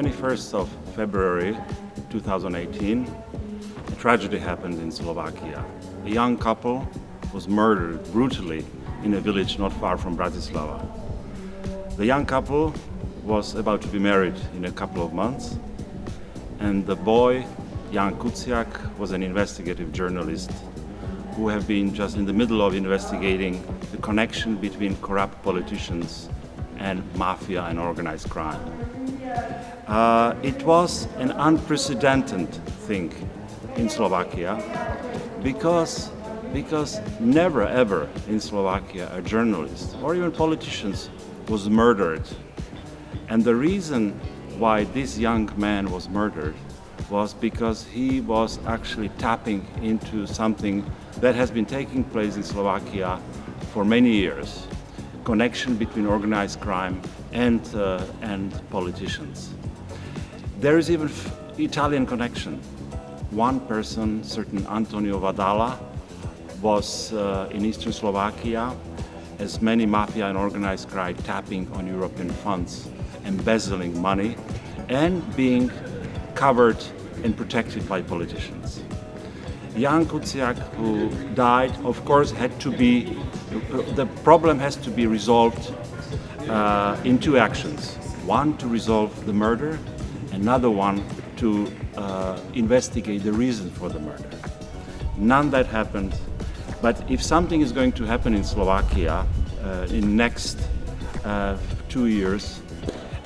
21st of February 2018, a tragedy happened in Slovakia. A young couple was murdered brutally in a village not far from Bratislava. The young couple was about to be married in a couple of months and the boy, Jan Kuciak, was an investigative journalist who have been just in the middle of investigating the connection between corrupt politicians and mafia and organized crime. Uh, it was an unprecedented thing in Slovakia because, because never ever in Slovakia a journalist or even politicians was murdered. And the reason why this young man was murdered was because he was actually tapping into something that has been taking place in Slovakia for many years connection between organized crime and, uh, and politicians. There is even Italian connection. One person, certain Antonio Vadala, was uh, in eastern Slovakia as many mafia and organized crime tapping on European funds, embezzling money and being covered and protected by politicians. Jan Kuciak, who died, of course, had to be, the problem has to be resolved uh, in two actions. One, to resolve the murder, another one, to uh, investigate the reason for the murder. None that happened, but if something is going to happen in Slovakia uh, in next uh, two years,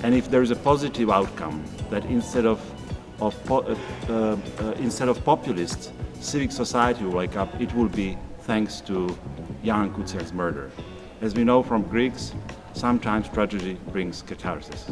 and if there is a positive outcome, that instead of, of uh, uh, instead of populists, civic society will wake up, it will be thanks to Jan Kuciak's murder. As we know from Greeks, sometimes tragedy brings catharsis.